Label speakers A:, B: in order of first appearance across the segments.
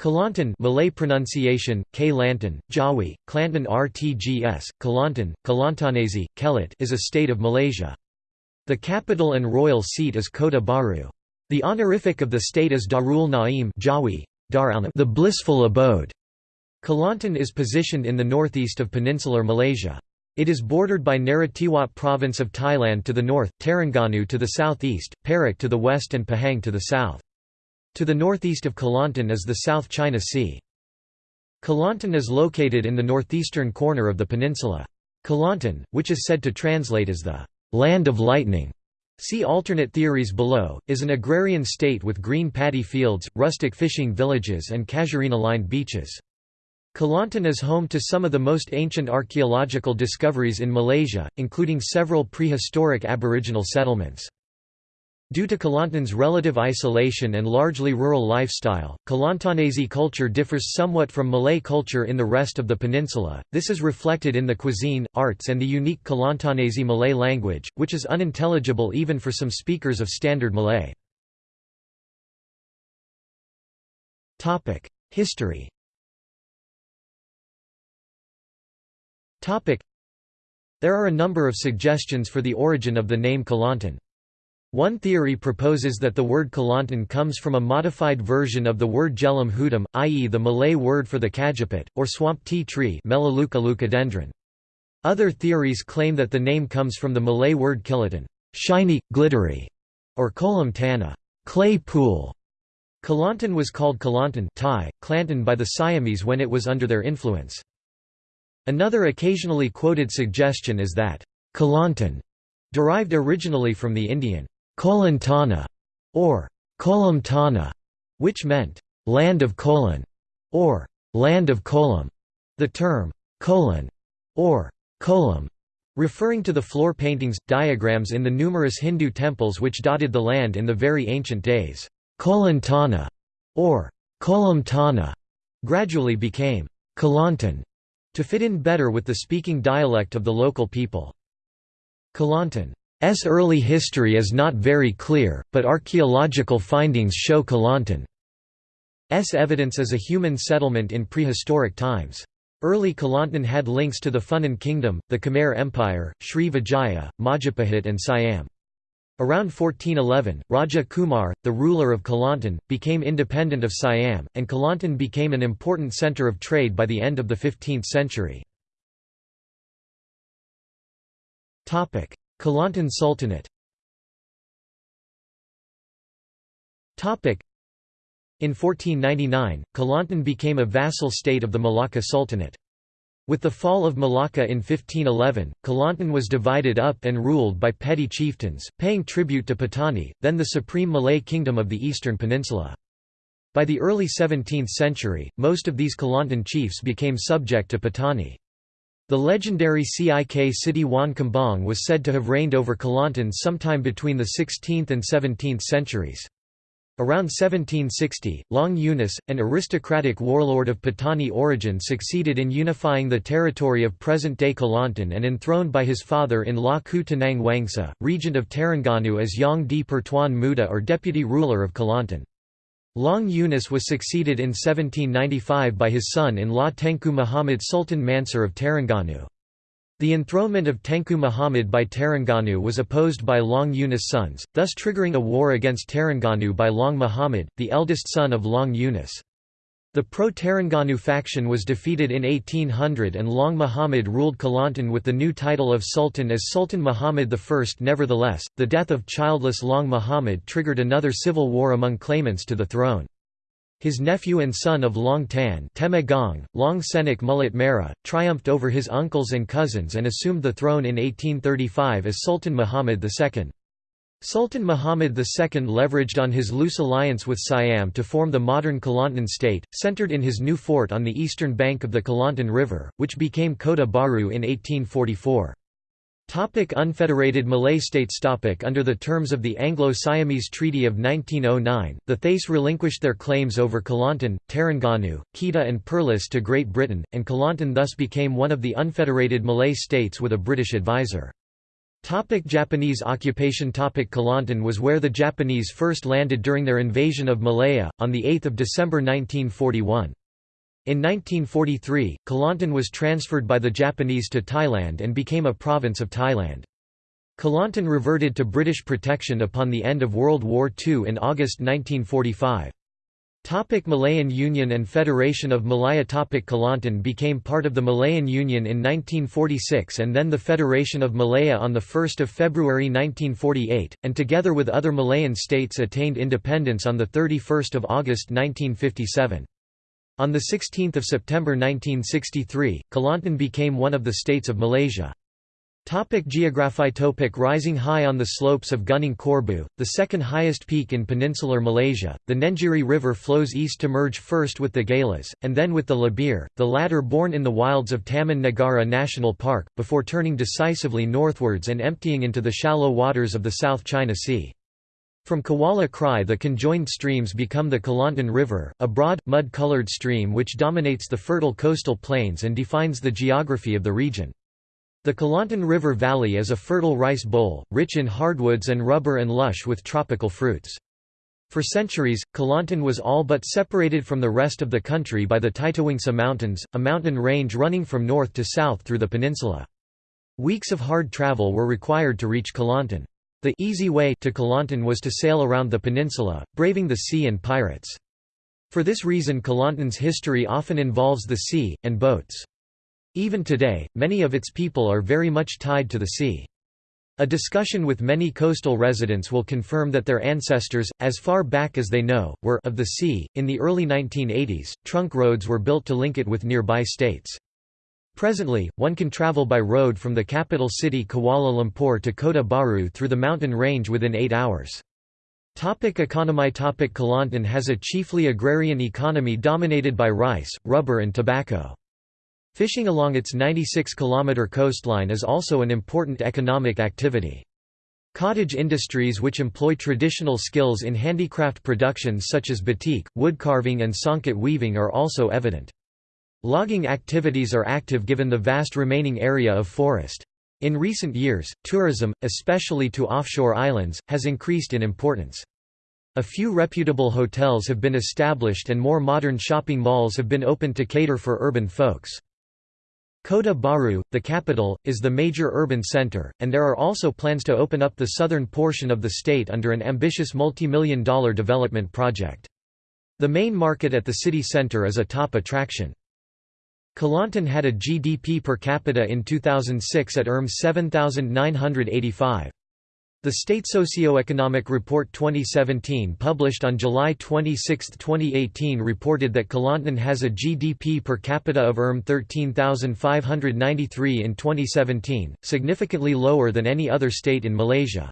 A: Kelantan Malay pronunciation, K Lantan, Jawi, Klantan RTGS, Kelantan, Kelantanese, Kelit is a state of Malaysia. The capital and royal seat is Kota Baru. The honorific of the state is Darul Naim Jawi, the blissful abode. Kelantan is positioned in the northeast of peninsular Malaysia. It is bordered by Narathiwat province of Thailand to the north, Terengganu to the southeast, Perak to the west and Pahang to the south. To the northeast of Kelantan is the South China Sea. Kelantan is located in the northeastern corner of the peninsula. Kelantan, which is said to translate as the «land of lightning», see alternate theories below, is an agrarian state with green paddy fields, rustic fishing villages and casuarina-lined beaches. Kelantan is home to some of the most ancient archaeological discoveries in Malaysia, including several prehistoric aboriginal settlements. Due to Kelantan's relative isolation and largely rural lifestyle, Kelantanese culture differs somewhat from Malay culture in the rest of the peninsula. This is reflected in the cuisine, arts, and the unique Kelantanese Malay language, which is unintelligible even for some speakers of Standard Malay. Topic: History. Topic: There are a number of suggestions for the origin of the name Kelantan. One theory proposes that the word Kelantan comes from a modified version of the word Jelam Hudam, i.e. the Malay word for the kajeput, or swamp tea tree Other theories claim that the name comes from the Malay word kilatan shiny, glittery", or kolam tanah clay pool". Kelantan was called Kelantan Thai, Klantan by the Siamese when it was under their influence. Another occasionally quoted suggestion is that Kelantan derived originally from the Indian Kolantana, or Kolam Tana, which meant land of Kolan, or land of Kolam. The term Kolan, or Kolam, referring to the floor paintings, diagrams in the numerous Hindu temples which dotted the land in the very ancient days. Kolantana, or Kolam Tana, gradually became Kelantan to fit in better with the speaking dialect of the local people. Kelantan S early history is not very clear, but archaeological findings show Kelantan's evidence as a human settlement in prehistoric times. Early Kelantan had links to the Funan kingdom, the Khmer Empire, Sri Vijaya, Majapahit and Siam. Around 1411, Raja Kumar, the ruler of Kelantan, became independent of Siam, and Kelantan became an important centre of trade by the end of the 15th century. Kelantan Sultanate in 1499, Kelantan became a vassal state of the Malacca Sultanate. With the fall of Malacca in 1511, Kelantan was divided up and ruled by petty chieftains, paying tribute to Patani, then the supreme Malay kingdom of the eastern peninsula. By the early 17th century, most of these Kelantan chiefs became subject to Patani. The legendary Cik Siti Wan Kembang was said to have reigned over Kelantan sometime between the 16th and 17th centuries. Around 1760, Long Yunus, an aristocratic warlord of Patani origin succeeded in unifying the territory of present-day Kelantan and enthroned by his father-in-law Ku Tenang Wangsa, regent of Terengganu as Yang di Pertuan Muda or deputy ruler of Kelantan. Long Yunus was succeeded in 1795 by his son-in-law Tengku Muhammad Sultan Mansur of Terengganu. The enthronement of Tengku Muhammad by Terengganu was opposed by Long Yunus' sons, thus triggering a war against Terengganu by Long Muhammad, the eldest son of Long Yunus. The pro-Terengganu faction was defeated in 1800 and Long Muhammad ruled Kelantan with the new title of Sultan as Sultan Muhammad I. Nevertheless, the death of childless Long Muhammad triggered another civil war among claimants to the throne. His nephew and son of Long Tan Temenggong, Long Senik Mulut Merah, triumphed over his uncles and cousins and assumed the throne in 1835 as Sultan Muhammad II. Sultan Muhammad II leveraged on his loose alliance with Siam to form the modern Kelantan state, centered in his new fort on the eastern bank of the Kelantan River, which became Kota Baru in 1844. Topic unfederated Malay states topic Under the terms of the Anglo-Siamese Treaty of 1909, the Thais relinquished their claims over Kelantan, Terengganu, Kedah and Perlis to Great Britain, and Kelantan thus became one of the unfederated Malay states with a British advisor. Topic Japanese occupation Topic Kelantan was where the Japanese first landed during their invasion of Malaya, on 8 December 1941. In 1943, Kelantan was transferred by the Japanese to Thailand and became a province of Thailand. Kelantan reverted to British protection upon the end of World War II in August 1945. Topic Malayan Union and Federation of Malaya Topic Kelantan became part of the Malayan Union in 1946 and then the Federation of Malaya on 1 February 1948, and together with other Malayan states attained independence on 31 August 1957. On 16 September 1963, Kelantan became one of the states of Malaysia. Topic geography Topic Rising high on the slopes of Gunung Korbu, the second highest peak in peninsular Malaysia, the Nenjiri River flows east to merge first with the Galas, and then with the Labir, the latter born in the wilds of Taman Negara National Park, before turning decisively northwards and emptying into the shallow waters of the South China Sea. From Kuala Krai the conjoined streams become the Kelantan River, a broad, mud-colored stream which dominates the fertile coastal plains and defines the geography of the region. The Kelantan River Valley is a fertile rice bowl, rich in hardwoods and rubber and lush with tropical fruits. For centuries, Kelantan was all but separated from the rest of the country by the Titiwangsa Mountains, a mountain range running from north to south through the peninsula. Weeks of hard travel were required to reach Kelantan. The easy way to Kelantan was to sail around the peninsula, braving the sea and pirates. For this reason Kelantan's history often involves the sea, and boats. Even today, many of its people are very much tied to the sea. A discussion with many coastal residents will confirm that their ancestors, as far back as they know, were of the sea. In the early 1980s, trunk roads were built to link it with nearby states. Presently, one can travel by road from the capital city Kuala Lumpur to Kota Baru through the mountain range within eight hours. Topic economy Topic Kelantan has a chiefly agrarian economy dominated by rice, rubber and tobacco. Fishing along its 96-kilometre coastline is also an important economic activity. Cottage industries which employ traditional skills in handicraft productions such as batik, woodcarving and songket weaving are also evident. Logging activities are active given the vast remaining area of forest. In recent years, tourism, especially to offshore islands, has increased in importance. A few reputable hotels have been established and more modern shopping malls have been opened to cater for urban folks. Kota Baru, the capital, is the major urban center, and there are also plans to open up the southern portion of the state under an ambitious multi-million dollar development project. The main market at the city center is a top attraction. Kelantan had a GDP per capita in 2006 at ERM 7,985. The State Socioeconomic Report 2017 published on July 26, 2018 reported that Kelantan has a GDP per capita of ERM 13,593 in 2017, significantly lower than any other state in Malaysia.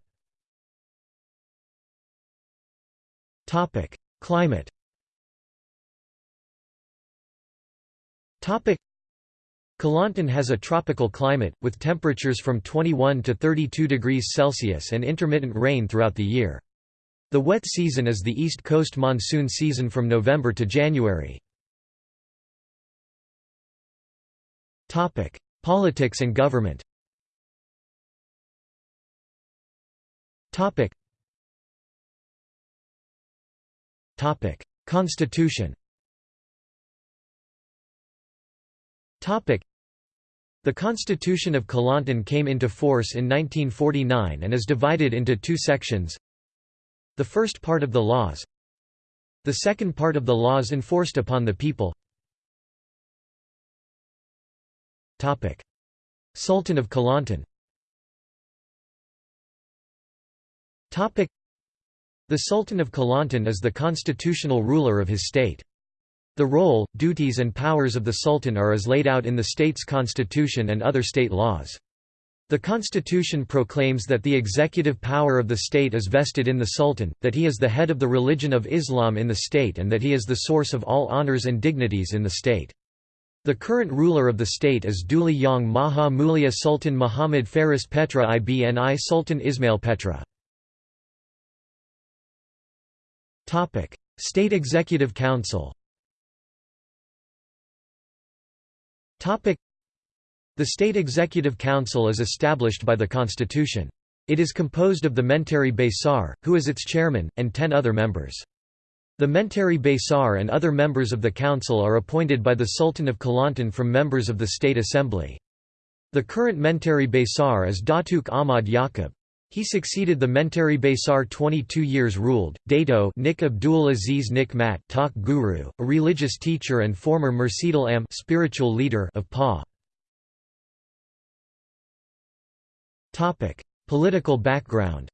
A: Climate Kelantan has a tropical climate, with temperatures from 21 to 32 degrees Celsius and intermittent rain throughout the year. The wet season is the East Coast monsoon season from November to January. Politics and government Constitution the Constitution of Kelantan came into force in 1949 and is divided into two sections. The first part of the laws. The second part of the laws enforced upon the people. Sultan of Kelantan. The Sultan of Kelantan is the constitutional ruler of his state. The role, duties and powers of the Sultan are as laid out in the state's constitution and other state laws. The constitution proclaims that the executive power of the state is vested in the Sultan, that he is the head of the religion of Islam in the state and that he is the source of all honors and dignities in the state. The current ruler of the state is Duli Yang Maha Mulia Sultan Muhammad Faris Petra Ibni Sultan Ismail Petra. State Executive Council The State Executive Council is established by the Constitution. It is composed of the Menteri Besar, who is its chairman, and ten other members. The Menteri Besar and other members of the council are appointed by the Sultan of Kelantan from members of the State Assembly. The current Menteri Besar is Datuk Ahmad Yaakob. He succeeded the Menteri Besar 22 years ruled, Dato Nik Abdul Aziz Nik Mat Tok Guru, a religious teacher and former Mursyidul Am spiritual leader of PA. Political background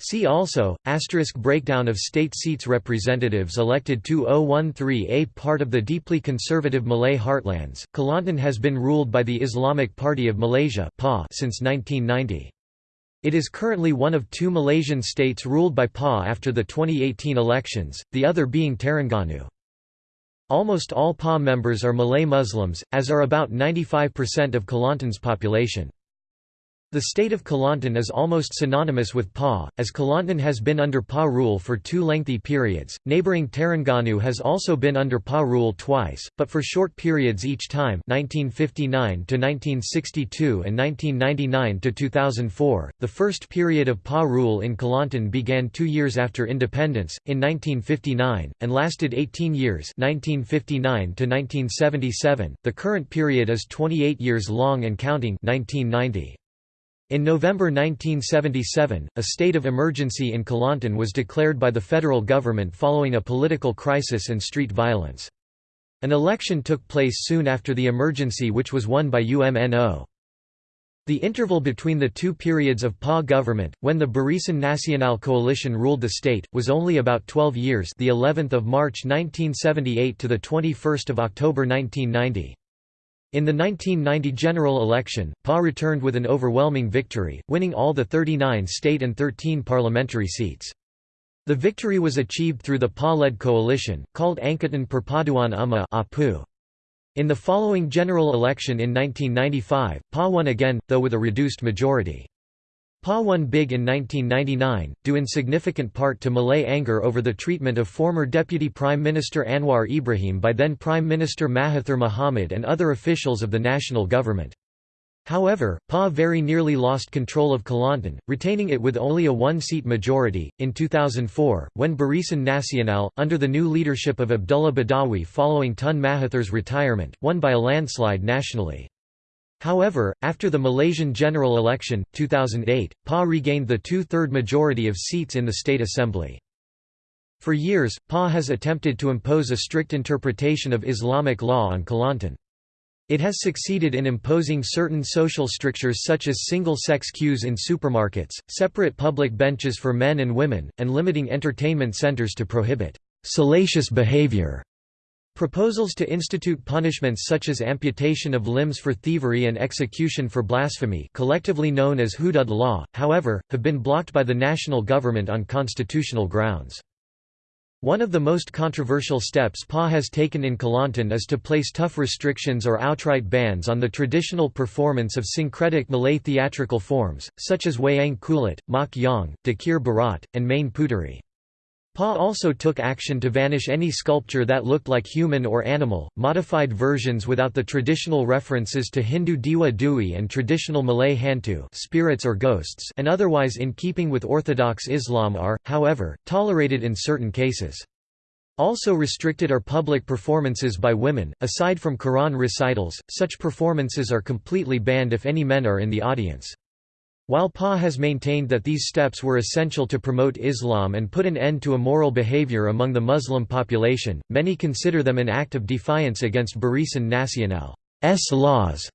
A: See also, asterisk breakdown of state seats Representatives elected 2013A Part of the deeply conservative Malay heartlands, Kelantan has been ruled by the Islamic Party of Malaysia since 1990. It is currently one of two Malaysian states ruled by PA after the 2018 elections, the other being Terengganu. Almost all PA members are Malay Muslims, as are about 95% of Kelantan's population. The state of Kelantan is almost synonymous with PA, as Kelantan has been under PA rule for two lengthy periods. Neighboring Terengganu has also been under PA rule twice, but for short periods each time 1959 to 1962 and 1999 to 2004. The first period of PA rule in Kelantan began two years after independence, in 1959, and lasted 18 years 1959 to 1977. The current period is 28 years long and counting 1990. In November 1977, a state of emergency in Kelantan was declared by the federal government following a political crisis and street violence. An election took place soon after the emergency which was won by UMNO. The interval between the two periods of PA government, when the Barisan Nasional coalition ruled the state, was only about 12 years the 11th of March 1978 to the 21st of October 1990. In the 1990 general election, PA returned with an overwhelming victory, winning all the 39 state and 13 parliamentary seats. The victory was achieved through the PA-led coalition, called Angkatan Perpaduan Ummah In the following general election in 1995, PA won again, though with a reduced majority. PA won big in 1999, due in significant part to Malay anger over the treatment of former Deputy Prime Minister Anwar Ibrahim by then Prime Minister Mahathir Mohamad and other officials of the national government. However, PA very nearly lost control of Kelantan, retaining it with only a one-seat majority. In 2004, when Barisan Nasional, under the new leadership of Abdullah Badawi following Tun Mahathir's retirement, won by a landslide nationally. However, after the Malaysian general election, 2008, PA regained the two-third majority of seats in the state assembly. For years, PA has attempted to impose a strict interpretation of Islamic law on Kelantan. It has succeeded in imposing certain social strictures such as single-sex queues in supermarkets, separate public benches for men and women, and limiting entertainment centers to prohibit salacious behavior. Proposals to institute punishments such as amputation of limbs for thievery and execution for blasphemy collectively known as Hudud law, however, have been blocked by the national government on constitutional grounds. One of the most controversial steps PA has taken in Kelantan is to place tough restrictions or outright bans on the traditional performance of syncretic Malay theatrical forms, such as Wayang Kulit, Mak Yong, Dikir Barat, and Main Puteri. Pa also took action to vanish any sculpture that looked like human or animal, modified versions without the traditional references to Hindu Dewa Dewi and traditional Malay Hantu spirits or ghosts and otherwise in keeping with Orthodox Islam are, however, tolerated in certain cases. Also restricted are public performances by women, aside from Quran recitals, such performances are completely banned if any men are in the audience. While PA has maintained that these steps were essential to promote Islam and put an end to immoral behavior among the Muslim population, many consider them an act of defiance against Barisan Nasional's laws,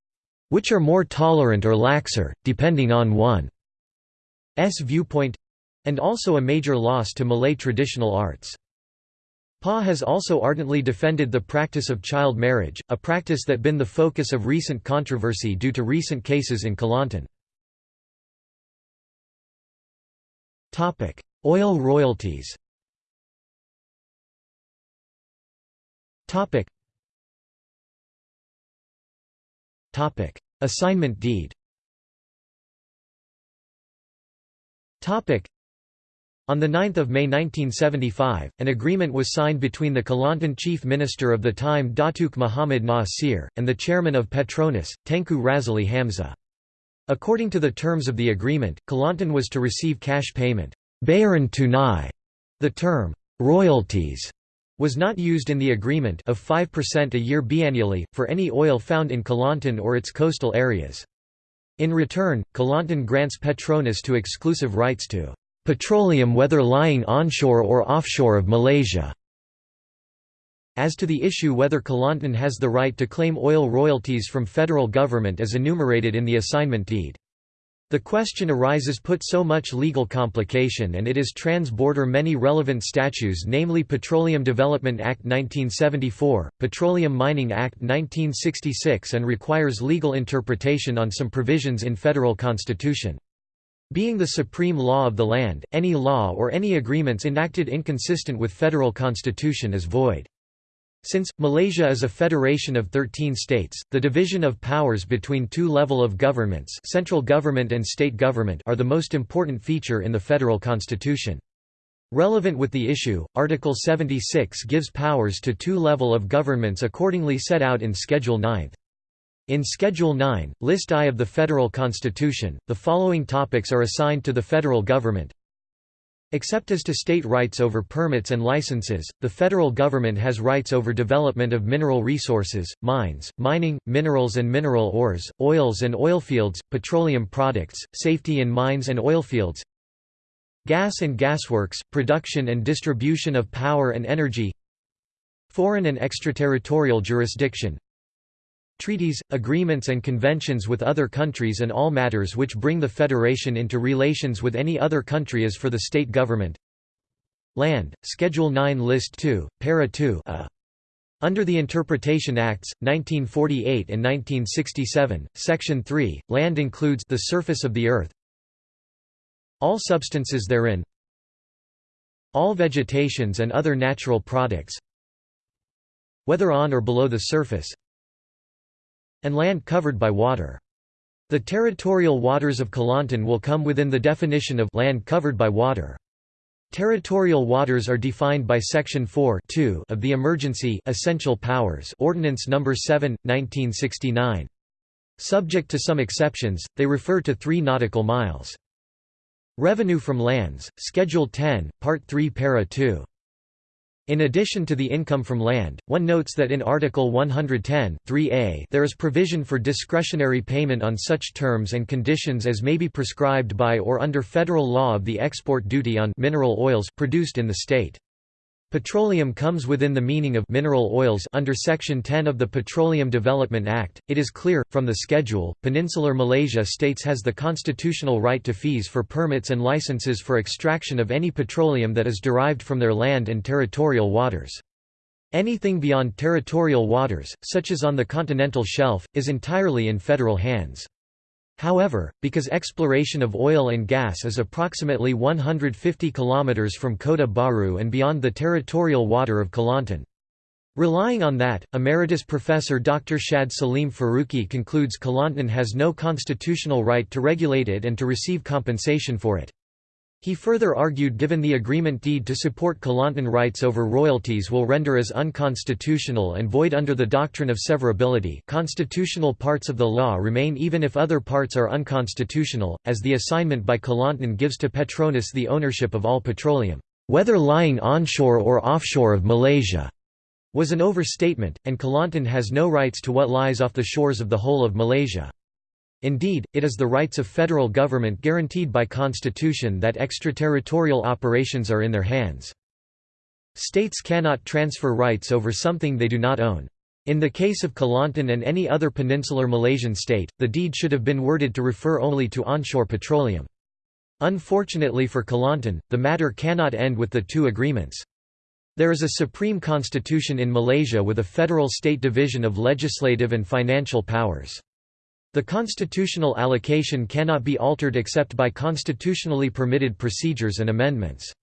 A: which are more tolerant or laxer, depending on one's viewpoint and also a major loss to Malay traditional arts. PA has also ardently defended the practice of child marriage, a practice that been the focus of recent controversy due to recent cases in Kelantan. Topic: Oil royalties. Topic. Topic: Assignment deed. Topic: On 9 May 1975, an agreement was signed between the Kelantan chief minister of the time Datuk Muhammad Nasir, and the chairman of Petronas, Tengku Razaleigh Hamzah. According to the terms of the agreement, Kelantan was to receive cash payment bayaran tunai". The term, "'royalties' was not used in the agreement of 5% a year biennially, for any oil found in Kelantan or its coastal areas. In return, Kelantan grants Petronas to exclusive rights to petroleum whether lying onshore or offshore of Malaysia. As to the issue whether Kelantan has the right to claim oil royalties from federal government as enumerated in the assignment deed. The question arises put so much legal complication and it is trans-border many relevant statutes namely Petroleum Development Act 1974, Petroleum Mining Act 1966 and requires legal interpretation on some provisions in federal constitution. Being the supreme law of the land, any law or any agreements enacted inconsistent with federal constitution is void. Since, Malaysia is a federation of 13 states, the division of powers between two level of governments central government and state government are the most important feature in the federal constitution. Relevant with the issue, Article 76 gives powers to two level of governments accordingly set out in Schedule 9. In Schedule 9, List I of the Federal Constitution, the following topics are assigned to the federal government. Except as to state rights over permits and licenses, the federal government has rights over development of mineral resources, mines, mining, minerals and mineral ores, oils and oilfields, petroleum products, safety in mines and oilfields, gas and gasworks, production and distribution of power and energy, foreign and extraterritorial jurisdiction, treaties, agreements and conventions with other countries and all matters which bring the Federation into relations with any other country as for the state government Land, Schedule 9 List 2, Para 2 a. Under the Interpretation Acts, 1948 and 1967, Section 3, land includes the surface of the earth all substances therein all vegetations and other natural products whether on or below the surface and land covered by water. The territorial waters of Kelantan will come within the definition of land covered by water. Territorial waters are defined by Section 4 of the Emergency Essential Powers Ordinance No. 7, 1969. Subject to some exceptions, they refer to 3 nautical miles. Revenue from lands, Schedule 10, Part 3 Para 2. In addition to the income from land, one notes that in Article 110 3a there is provision for discretionary payment on such terms and conditions as may be prescribed by or under federal law of the export duty on mineral oils produced in the state. Petroleum comes within the meaning of mineral oils under Section 10 of the Petroleum Development Act. It is clear, from the schedule, Peninsular Malaysia states has the constitutional right to fees for permits and licenses for extraction of any petroleum that is derived from their land and territorial waters. Anything beyond territorial waters, such as on the continental shelf, is entirely in federal hands. However, because exploration of oil and gas is approximately 150 km from Kota Baru and beyond the territorial water of Kelantan. Relying on that, Emeritus Professor Dr. Shad Saleem Faruqi concludes Kelantan has no constitutional right to regulate it and to receive compensation for it. He further argued given the agreement deed to support Kelantan rights over royalties will render as unconstitutional and void under the doctrine of severability constitutional parts of the law remain even if other parts are unconstitutional, as the assignment by Kelantan gives to Petronas the ownership of all petroleum, whether lying onshore or offshore of Malaysia, was an overstatement, and Kelantan has no rights to what lies off the shores of the whole of Malaysia. Indeed, it is the rights of federal government guaranteed by constitution that extraterritorial operations are in their hands. States cannot transfer rights over something they do not own. In the case of Kelantan and any other peninsular Malaysian state, the deed should have been worded to refer only to onshore petroleum. Unfortunately for Kelantan, the matter cannot end with the two agreements. There is a supreme constitution in Malaysia with a federal-state division of legislative and financial powers. The constitutional allocation cannot be altered except by constitutionally permitted procedures and amendments.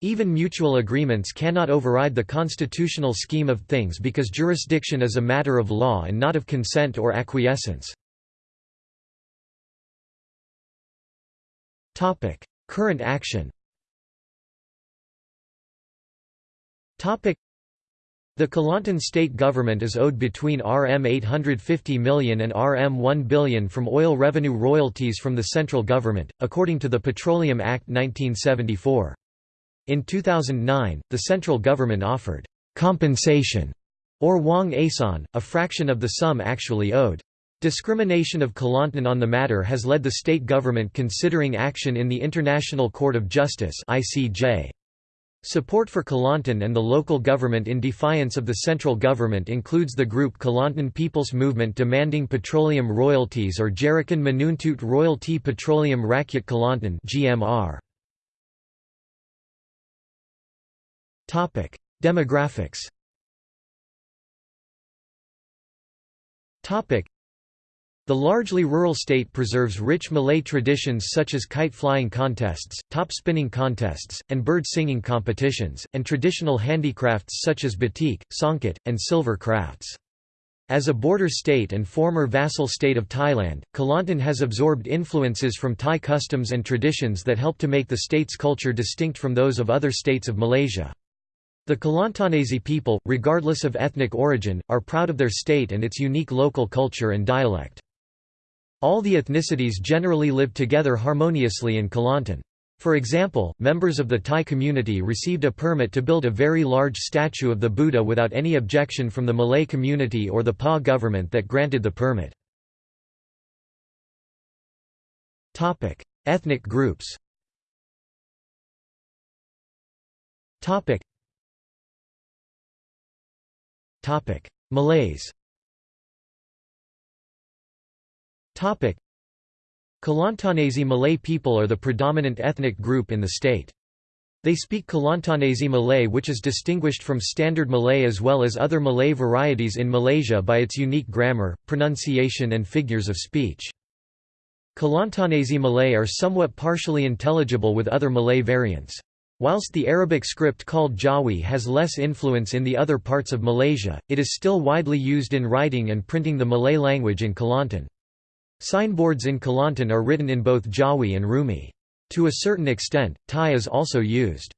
A: Even mutual agreements cannot override the constitutional scheme of things because jurisdiction is a matter of law and not of consent or acquiescence. Current action the Kelantan state government is owed between Rm 850 million and Rm 1 billion from oil revenue royalties from the central government, according to the Petroleum Act 1974. In 2009, the central government offered compensation or wang ehsan, a fraction of the sum actually owed. Discrimination of Kelantan on the matter has led the state government considering action in the International Court of Justice ICJ. Support for Kelantan and the local government in defiance of the central government includes the group Kelantan People's Movement demanding petroleum royalties or Jerikan Menuntut Royalty Petroleum Rakyat Kelantan (GMR). Topic: Demographics. Topic: the largely rural state preserves rich Malay traditions such as kite flying contests, top spinning contests, and bird singing competitions, and traditional handicrafts such as batik, songket, and silver crafts. As a border state and former vassal state of Thailand, Kelantan has absorbed influences from Thai customs and traditions that help to make the state's culture distinct from those of other states of Malaysia. The Kelantanese people, regardless of ethnic origin, are proud of their state and its unique local culture and dialect. All the ethnicities generally live together harmoniously in Kelantan. For example, members of the Thai community received a permit to build a very large statue of the Buddha without any objection from the Malay community or the PA government that granted the permit. Ethnic groups Malays Kelantanese Malay people are the predominant ethnic group in the state. They speak Kelantanese Malay which is distinguished from Standard Malay as well as other Malay varieties in Malaysia by its unique grammar, pronunciation and figures of speech. Kelantanese Malay are somewhat partially intelligible with other Malay variants. Whilst the Arabic script called Jawi has less influence in the other parts of Malaysia, it is still widely used in writing and printing the Malay language in Kelantan. Signboards in Kelantan are written in both Jawi and Rumi. To a certain extent, Thai is also used.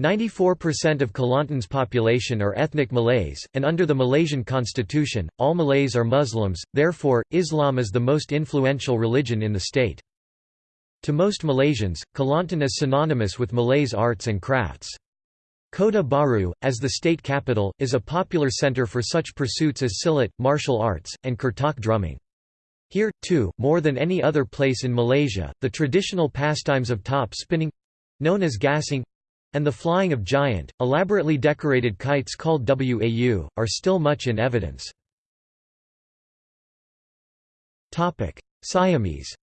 A: 94% of Kelantan's population are ethnic Malays, and under the Malaysian constitution, all Malays are Muslims, therefore, Islam is the most influential religion in the state. To most Malaysians, Kelantan is synonymous with Malays arts and crafts. Kota Baru, as the state capital, is a popular centre for such pursuits as silat, martial arts, and kertok drumming. Here, too, more than any other place in Malaysia, the traditional pastimes of top spinning—known as gasing, and the flying of giant, elaborately decorated kites called wau, are still much in evidence. Siamese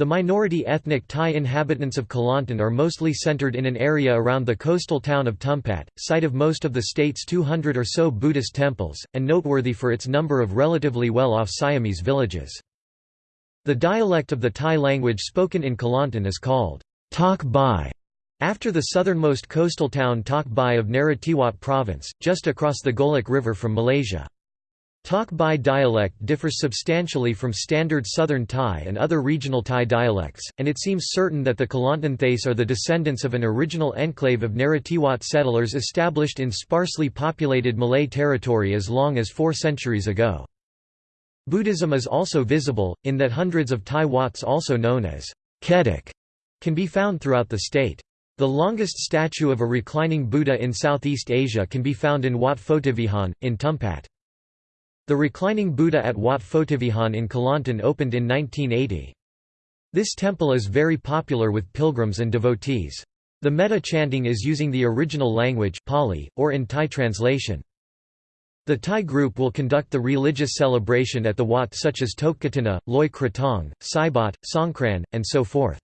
A: the minority ethnic Thai inhabitants of Kelantan are mostly centered in an area around the coastal town of Tumpat, site of most of the state's 200 or so Buddhist temples, and noteworthy for its number of relatively well-off Siamese villages. The dialect of the Thai language spoken in Kelantan is called Tak Bai, after the southernmost coastal town Tak Bai of Narathiwat province, just across the Golok River from Malaysia. Tak Bai dialect differs substantially from Standard Southern Thai and other regional Thai dialects, and it seems certain that the Kelantan Thais are the descendants of an original enclave of Narathiwat settlers established in sparsely populated Malay territory as long as four centuries ago. Buddhism is also visible, in that hundreds of Thai Wats also known as Kedik can be found throughout the state. The longest statue of a reclining Buddha in Southeast Asia can be found in Wat Photivihan, in Tumpat. The reclining Buddha at Wat Photivihan in Kelantan opened in 1980. This temple is very popular with pilgrims and devotees. The metta chanting is using the original language Pali, or in Thai translation. The Thai group will conduct the religious celebration at the Wat such as Tokkatina, Loi Krathong, Saibat, Songkran, and so forth.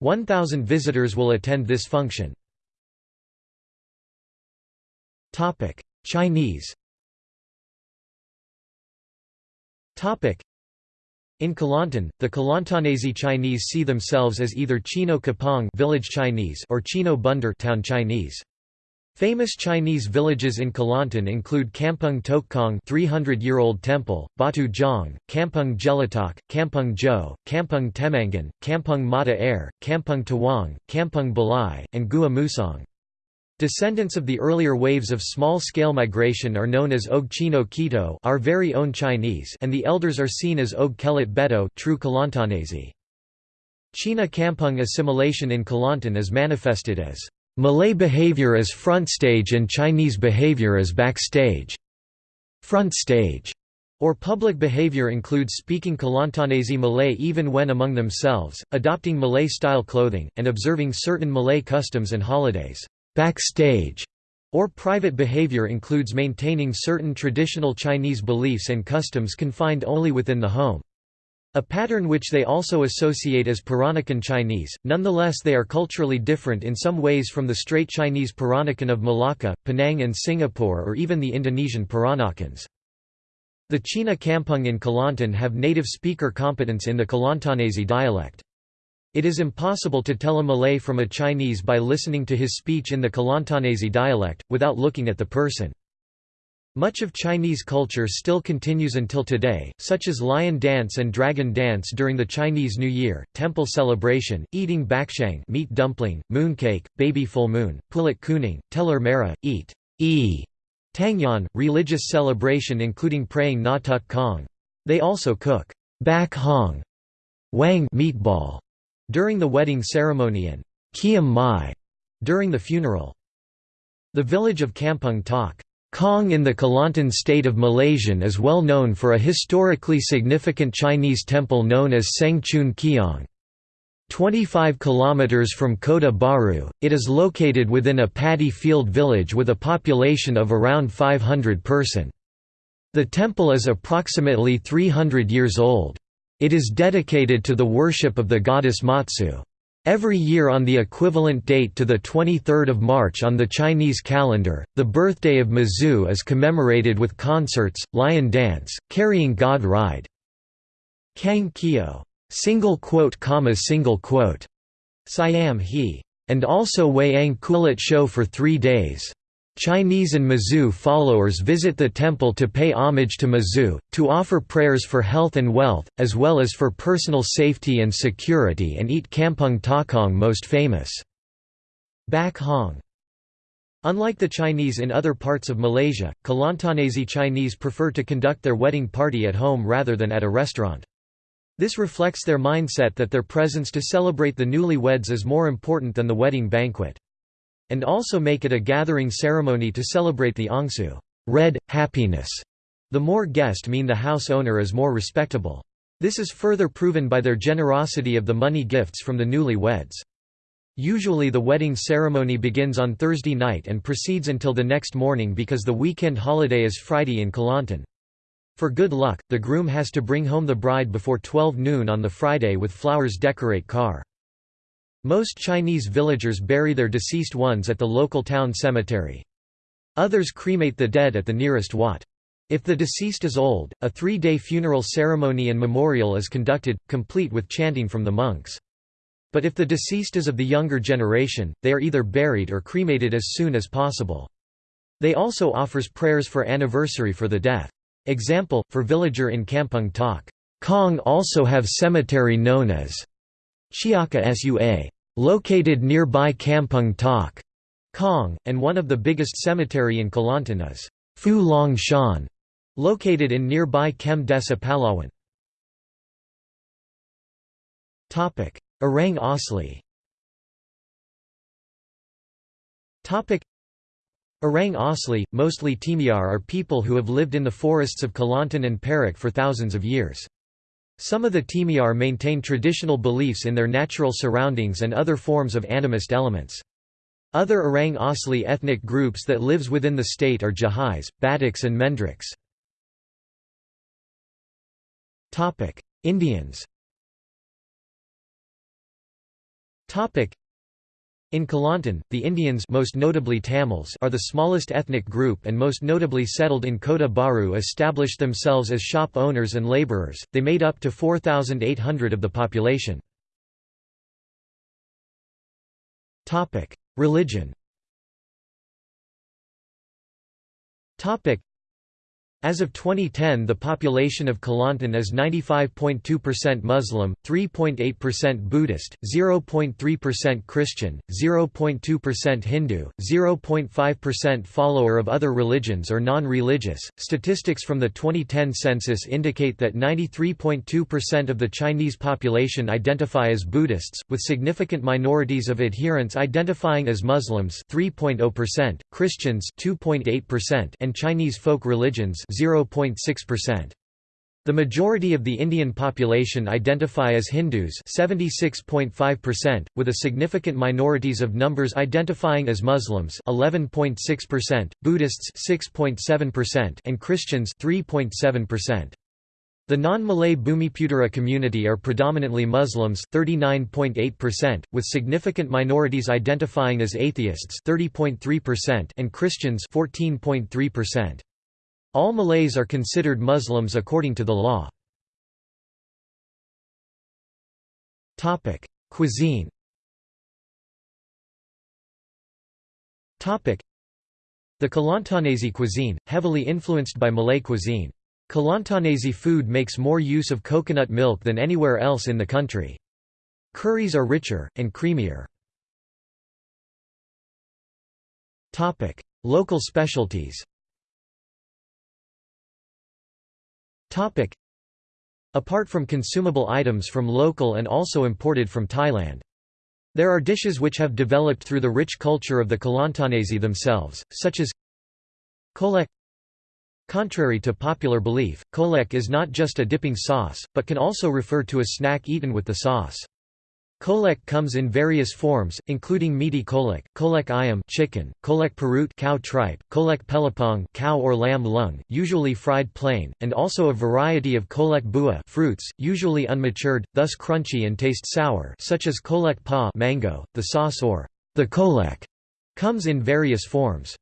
A: 1,000 visitors will attend this function. Chinese in Kelantan, the Kelantanese Chinese see themselves as either Chino Kapong village Chinese or Chino Bunder town Chinese. Famous Chinese villages in Kelantan include Kampung Tokong 300-year-old temple, Batu Jong, Kampung Jelatok, Kampung Jo, Kampung Temangan, Kampung Mata Air, Kampung Tawang, Kampung Balai, and Gua Musang. Descendants of the earlier waves of small-scale migration are known as Og Chino Kito our very own Chinese and the elders are seen as Og Kelit Beto true Kelantanese. China Kampung assimilation in Kelantan is manifested as Malay behavior as front stage and Chinese behavior as backstage. Front stage or public behavior includes speaking Kelantanese Malay even when among themselves, adopting Malay-style clothing, and observing certain Malay customs and holidays. Backstage or private behavior includes maintaining certain traditional Chinese beliefs and customs confined only within the home. A pattern which they also associate as Peranakan Chinese, nonetheless they are culturally different in some ways from the straight Chinese Peranakan of Malacca, Penang and Singapore or even the Indonesian Peranakans. The China Kampung in Kelantan have native speaker competence in the Kelantanese dialect. It is impossible to tell a Malay from a Chinese by listening to his speech in the Kelantanese dialect, without looking at the person. Much of Chinese culture still continues until today, such as lion dance and dragon dance during the Chinese New Year, temple celebration, eating bakshang meat dumpling, mooncake, baby full moon, pulut kuning, telur merah, eat e tangyan, religious celebration including praying na tuk kong. They also cook bak hong wang meatball during the wedding ceremony and kiam mai during the funeral. The village of Kampung Tok Kong in the Kelantan state of Malaysian is well known for a historically significant Chinese temple known as Seng Chun Kiong. 25 kilometers from Kota Baru, it is located within a paddy field village with a population of around 500 person. The temple is approximately 300 years old. It is dedicated to the worship of the goddess Mazu. Every year on the equivalent date to 23 March on the Chinese calendar, the birthday of Mazu is commemorated with concerts, lion dance, carrying god ride. Kang Kyo, single quote single quote, Siam he, and also Wayang Kulit show for three days. Chinese and Mazu followers visit the temple to pay homage to Mazu, to offer prayers for health and wealth, as well as for personal safety and security and eat Kampung Takong most famous. Bak Hong Unlike the Chinese in other parts of Malaysia, Kelantanese Chinese prefer to conduct their wedding party at home rather than at a restaurant. This reflects their mindset that their presence to celebrate the newlyweds is more important than the wedding banquet and also make it a gathering ceremony to celebrate the Angsu red, happiness. The more guest mean the house owner is more respectable. This is further proven by their generosity of the money gifts from the newlyweds. Usually the wedding ceremony begins on Thursday night and proceeds until the next morning because the weekend holiday is Friday in Kelantan. For good luck, the groom has to bring home the bride before 12 noon on the Friday with flowers decorate car. Most Chinese villagers bury their deceased ones at the local town cemetery. Others cremate the dead at the nearest wat. If the deceased is old, a three-day funeral ceremony and memorial is conducted, complete with chanting from the monks. But if the deceased is of the younger generation, they are either buried or cremated as soon as possible. They also offers prayers for anniversary for the death. Example, for villager in Kampung Tok. Kong also have cemetery known as Chiaka Sua, located nearby Kampung Tok, Kong, and one of the biggest cemetery in Kelantan is Fu Long Shan, located in nearby Kem Desa Pahlawan. Orang Asli Orang Asli, mostly Temiar are people who have lived in the forests of Kelantan and Perak for thousands of years. Some of the Temiar maintain traditional beliefs in their natural surroundings and other forms of animist elements. Other Orang Asli ethnic groups that lives within the state are Jahais, Bataks and Mendriks. Indians in Kelantan, the Indians most notably Tamils are the smallest ethnic group and most notably settled in Kota Baru established themselves as shop owners and labourers, they made up to 4,800 of the population. Religion as of 2010 the population of Kelantan is 95.2% Muslim, 3.8% Buddhist, 0.3% Christian, 0.2% Hindu, 0.5% follower of other religions or non-religious. Statistics from the 2010 census indicate that 93.2% of the Chinese population identify as Buddhists, with significant minorities of adherents identifying as Muslims 3.0%, Christians 2.8% and Chinese folk religions 0.6%. The majority of the Indian population identify as Hindus 76.5%, with a significant minorities of numbers identifying as Muslims 11.6%, Buddhists 6.7% and Christians 3.7%. The non-Malay Bumiputera community are predominantly Muslims 39.8%, with significant minorities identifying as atheists 30.3% and Christians 14.3%. All Malays are considered Muslims according to the law. Cuisine The Kelantanese cuisine, heavily influenced by Malay cuisine. Kelantanese food makes more use of coconut milk than anywhere else in the country. Curries are richer, and creamier. Local specialties Topic. Apart from consumable items from local and also imported from Thailand. There are dishes which have developed through the rich culture of the Kelantanese themselves, such as kolek. Contrary to popular belief, kolek is not just a dipping sauce, but can also refer to a snack eaten with the sauce. Kolek comes in various forms, including meaty kolek, kolek ayam chicken, kolek perut cow tripe, kolek pelapong cow or lamb lung, usually fried plain, and also a variety of kolek buah fruits, usually unmatured, thus crunchy and taste sour such as kolek pa mango. The sauce or the kolek comes in various forms.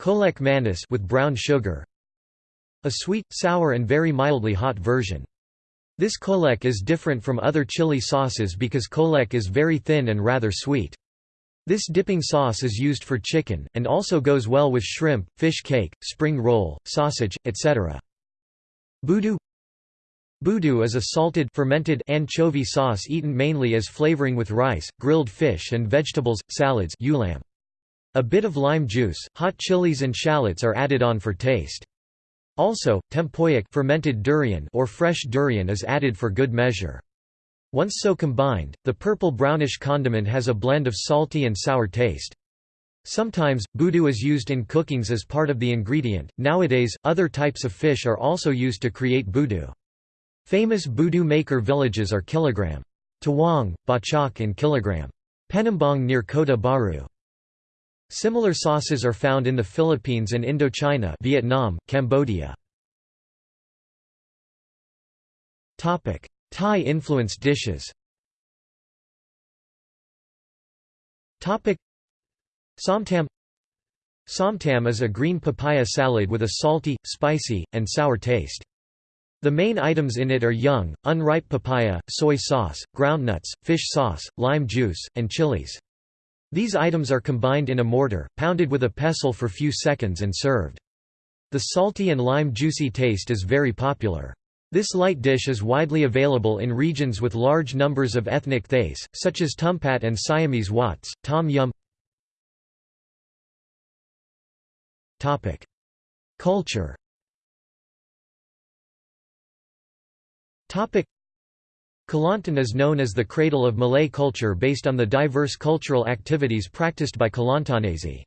A: Kolek manis with brown sugar, a sweet, sour and very mildly hot version. This kolek is different from other chili sauces because kolek is very thin and rather sweet. This dipping sauce is used for chicken, and also goes well with shrimp, fish cake, spring roll, sausage, etc. Budu Budu is a salted fermented anchovy sauce eaten mainly as flavoring with rice, grilled fish and vegetables, salads ulam. A bit of lime juice, hot chilies and shallots are added on for taste. Also, tempoyak fermented durian or fresh durian is added for good measure. Once so combined, the purple-brownish condiment has a blend of salty and sour taste. Sometimes, budu is used in cookings as part of the ingredient. Nowadays, other types of fish are also used to create budu. Famous budu maker villages are Kilogram. Tawang, Bachok and Kilogram. Penambang near Kota Baru. Similar sauces are found in the Philippines and Indochina Vietnam, Cambodia. Thai-influenced dishes Somtam Somtam is a green papaya salad with a salty, spicy, and sour taste. The main items in it are young, unripe papaya, soy sauce, groundnuts, fish sauce, lime juice, and chilies. These items are combined in a mortar, pounded with a pestle for few seconds and served. The salty and lime juicy taste is very popular. This light dish is widely available in regions with large numbers of ethnic Thais, such as Tumpat and Siamese Wats, Tom Yum Culture Kelantan is known as the cradle of Malay culture based on the diverse cultural activities practiced by Kelantanese.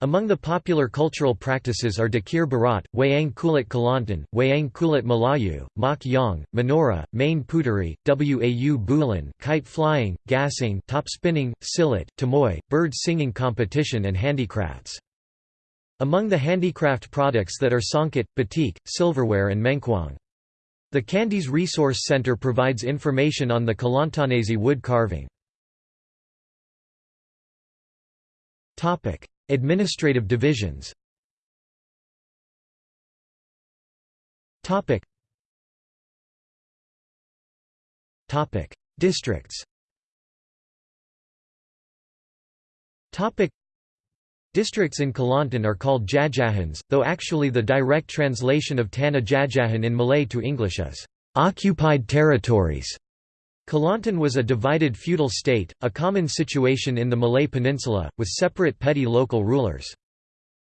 A: Among the popular cultural practices are Dikir Barat, Wayang Kulit Kelantan, Wayang Kulit Melayu, Mak Yong, Menora, Main Puteri, Wau Bulan, kite flying, gasing, top spinning, silat, tomoi, bird singing competition and handicrafts. Among the handicraft products that are songket, batik, silverware and mengkuang. The Kandis Resource Center provides information on the Kelantanese wood carving. Administrative divisions Districts Districts in Kelantan are called Jajahans, though actually the direct translation of Tanah Jajahan in Malay to English is, "...occupied territories". Kelantan was a divided feudal state, a common situation in the Malay Peninsula, with separate petty local rulers.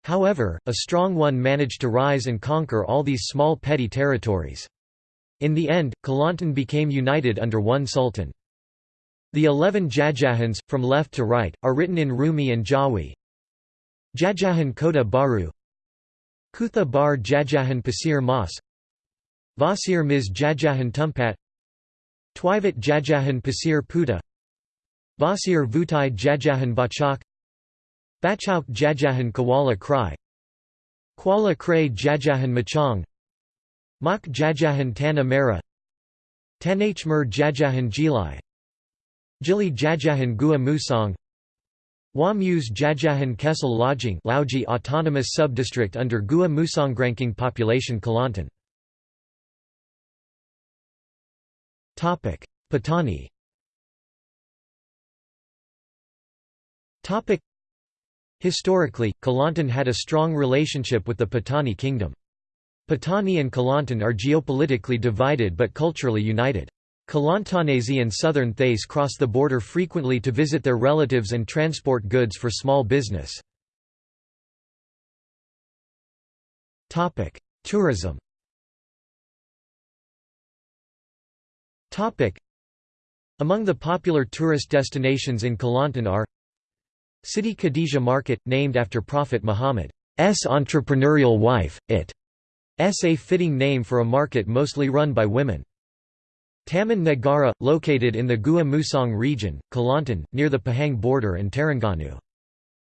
A: However, a strong one managed to rise and conquer all these small petty territories. In the end, Kelantan became united under one sultan. The eleven Jajahans, from left to right, are written in Rumi and Jawi, Jajahan Kota Baru Kutha Bar Jajahan Pasir Mas Vasir Miz Jajahan Tumpat Twivat Jajahan Pasir Puteh Vasir Vutai Jajahan Bachok Bachauk Jajahan Kuala Krai Kuala Kray Jajahan Machang Mak Jajahan Tanah Merah Tanachmer Jajahan Jeli Jili Jajahan Gua Wamuse Jajahan Kecil Lojing Lauji Autonomous Subdistrict under Gua Musonggranking Population Kelantan Patani Historically, Kelantan had a strong relationship with the Patani Kingdom. Patani and Kelantan are geopolitically divided but culturally united. Kelantanese and southern Thais cross the border frequently to visit their relatives and transport goods for small business. Tourism Among the popular tourist destinations in Kelantan are Siti Khadijah Market, named after Prophet Muhammad's entrepreneurial wife, it is a fitting name for a market mostly run by women. Taman Negara, located in the Gua Musang region, Kelantan, near the Pahang border and Terengganu.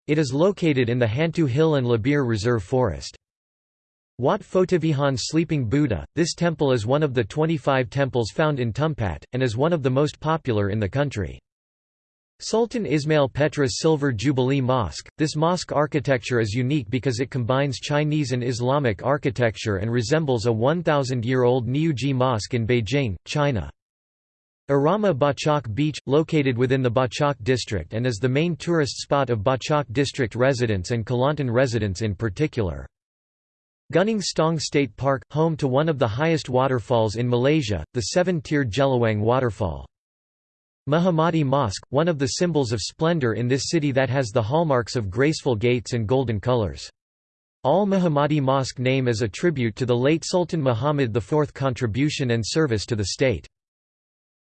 A: It is located in the Hantu Hill and Labir Reserve Forest. Wat Phothivihan Sleeping Buddha, this temple is one of the 25 temples found in Tumpat, and is one of the most popular in the country. Sultan Ismail Petra's Silver Jubilee Mosque. This mosque architecture is unique because it combines Chinese and Islamic architecture and resembles a 1,000-year-old Niujie Mosque in Beijing, China. Irama Bachok Beach, located within the Bachok district and is the main tourist spot of Bachok district residents and Kelantan residents in particular. Gunung Stong State Park, home to one of the highest waterfalls in Malaysia, the seven-tiered Jelawang waterfall. Muhammadi Mosque, one of the symbols of splendor in this city that has the hallmarks of graceful gates and golden colors. Al Muhammadi Mosque name is a tribute to the late Sultan Muhammad IV's contribution and service to the state.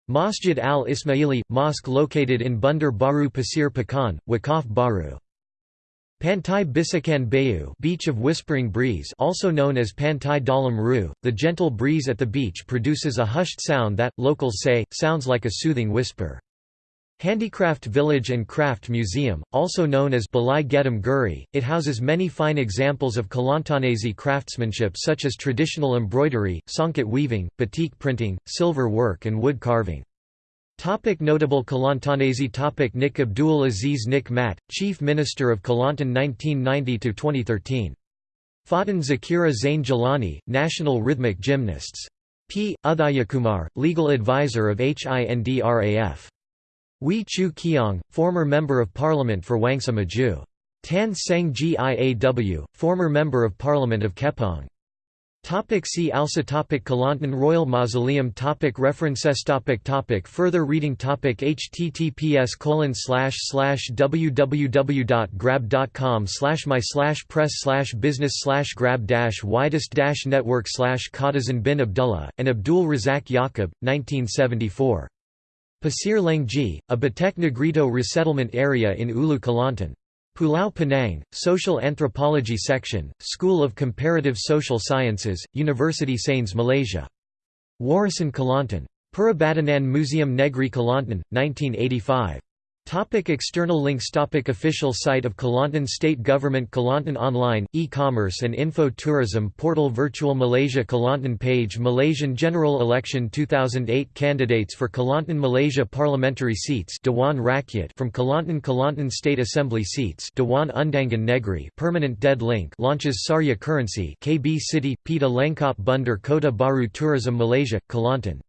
A: Masjid al-Ismaili, mosque located in Bandar Baru Pasir Pekan, Wakaf Baru. Pantai Bisikan Bayu beach of Whispering Breeze also known as Pantai Dalam Ru, the gentle breeze at the beach produces a hushed sound that, locals say, sounds like a soothing whisper. Handicraft Village and Craft Museum, also known as Balai Getam Guri, it houses many fine examples of Kelantanese craftsmanship such as traditional embroidery, songket weaving, batik printing, silver work and wood carving. Topic notable Kelantanese topic Nik Abdul Aziz Nik Mat, Chief Minister of Kelantan 1990–2013. Fatin Zakira Zain Jalani, National Rhythmic Gymnasts. P. Udhayakumar, Legal Advisor of HINDRAF. Wee Choo Keong, former Member of Parliament for Wangsa Maju. Tan Seng Giaw, former Member of Parliament of Kepong. Topic see also topic Kelantan Royal Mausoleum topic References topic topic Further reading topic https colon slash slash www.grab.com slash my slash press slash business slash grab dash widest dash network slash Qadazan bin Abdullah, and Abdul Razak Yaqub, 1974. Pasir Lengji, a Batek Negrito resettlement area in Ulu Kelantan. Pulau Penang, Social Anthropology Section, School of Comparative Social Sciences, University Sains Malaysia. Warisan Kelantan. Perbadanan Museum Negri Kelantan, 1985. Topic external links Topic Official site of Kelantan State Government Kelantan Online, e-commerce and info tourism portal Virtual Malaysia Kelantan page Malaysian General Election 2008 Candidates for Kelantan Malaysia Parliamentary seats Dewan Rakyat from Kelantan Kelantan State Assembly seats Dewan Undangan Negeri Permanent Dead Link launches Sarya Currency KB City, Pita Lengkap Bandar Kota Baru Tourism Malaysia, Kelantan